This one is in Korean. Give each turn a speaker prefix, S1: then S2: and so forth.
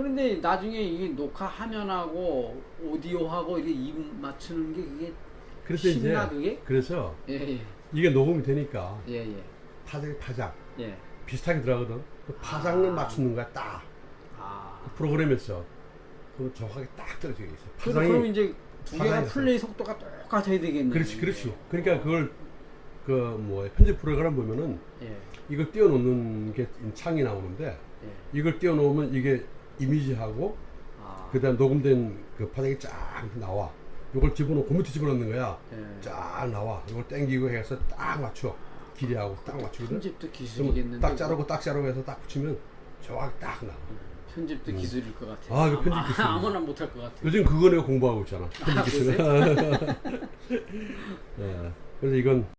S1: 그런데 나중에 이게 녹화 화면하고 오디오하고 이게 입 맞추는 게 그게
S2: 그래서 이제
S1: 쉽나 그게?
S2: 그래서
S1: 예 예
S2: 이게 녹음이 되니까
S1: 예 예
S2: 파장 파장
S1: 예.
S2: 비슷하게 들어가거든. 그 파장을
S1: 아.
S2: 맞추는 거야 딱
S1: 아.
S2: 프로그램에서 그럼 정확하게 딱 떨어져 있어.
S1: 그럼,
S2: 파장이
S1: 그럼 이제 두 개가
S2: 파장이
S1: 플레이 속도가 똑같아야 되겠네.
S2: 그렇지 그렇지. 그러니까 그걸 그 뭐 편집 프로그램 보면은
S1: 예.
S2: 이걸 띄워놓는 게 창이 나오는데
S1: 예.
S2: 이걸 띄워놓으면 이게 이미지하고
S1: 아.
S2: 그다음 녹음된 그 파장이 쫙 나와. 이걸 집어넣고 밑에 집어넣는 거야.
S1: 예.
S2: 쫙 나와. 이걸 땡기고 해서 딱 맞춰. 길이하고 딱 맞추거든.
S1: 편집도 기술이겠는데.
S2: 딱 자르고 딱 자르고 해서 딱 붙이면 정확히 딱 나와.
S1: 편집도 기술일 것 같아.
S2: 아, 이거 편집 기술이야.
S1: 아무나 못할 것 같아.
S2: 요즘 그거 내가 공부하고 있잖아. 편집 기술. 예. 그래서 이건